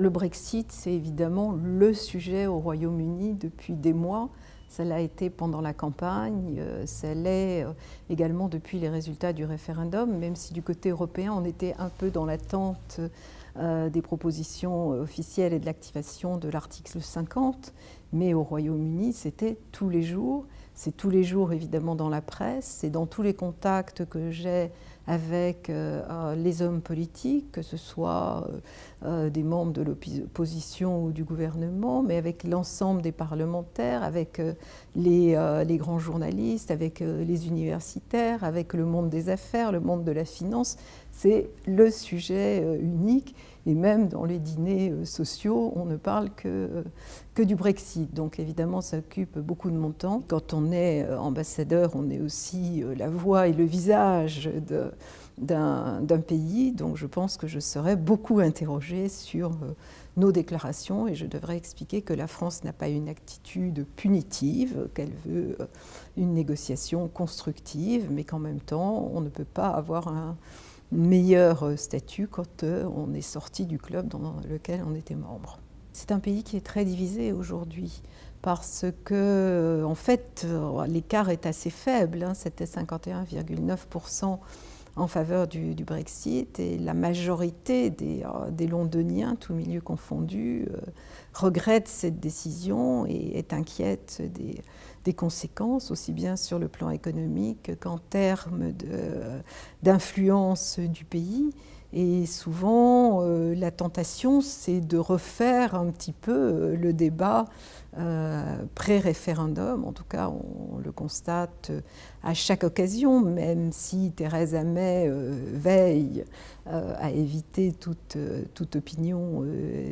Le Brexit, c'est évidemment le sujet au Royaume-Uni depuis des mois. Ça l'a été pendant la campagne, euh, ça l'est euh, également depuis les résultats du référendum, même si du côté européen, on était un peu dans l'attente euh, des propositions officielles et de l'activation de l'article 50. Mais au Royaume-Uni, c'était tous les jours. C'est tous les jours, évidemment, dans la presse. C'est dans tous les contacts que j'ai avec euh, euh, les hommes politiques, que ce soit euh, des membres de l'opposition ou du gouvernement, mais avec l'ensemble des parlementaires, avec les, les, grands journalistes, avec les universitaires, avec le monde des affaires, le monde de la finance. C'est le sujet unique et même dans les dîners sociaux, on ne parle que, que du Brexit. Donc évidemment, ça occupe beaucoup de mon temps. Quand on est ambassadeur, on est aussi la voix et le visage de, d'un pays, donc je pense que je serai beaucoup interrogée sur euh, nos déclarations et je devrais expliquer que la France n'a pas une attitude punitive, qu'elle veut euh, une négociation constructive, mais qu'en même temps, on ne peut pas avoir un meilleur euh, statut quand on est sorti du club dans lequel on était membre. C'est un pays qui est très divisé aujourd'hui parce que, en fait, l'écart est assez faible. Hein. C'était 51,9% en faveur du, Brexit et la majorité des, euh, Londoniens, tout milieu confondu, euh, regrette cette décision et est inquiète des, des, conséquences, aussi bien sur le plan économique qu'en termes d'influence du pays. Et souvent, euh, la tentation, c'est de refaire un petit peu euh, le débat euh, pré-référendum. En tout cas, on, le constate à chaque occasion, même si Theresa May veille à éviter toute, toute opinion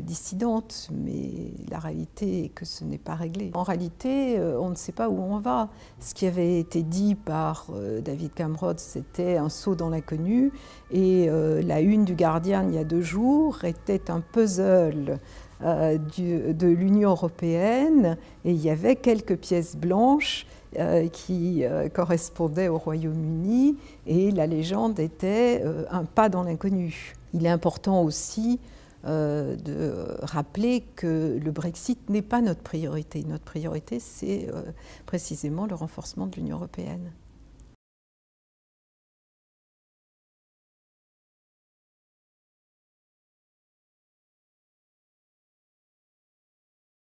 dissidente. Mais la réalité est que ce n'est pas réglé. En réalité, on ne sait pas où on va. Ce qui avait été dit par David Cameron, c'était un saut dans l'inconnu. Et la une du Guardian il y a deux jours était un puzzle euh, de l'Union européenne et il y avait quelques pièces blanches euh, qui euh, correspondaient au Royaume-Uni et la légende était un pas dans l'inconnu. Il est important aussi de rappeler que le Brexit n'est pas notre priorité. Notre priorité, c'est précisément le renforcement de l'Union européenne.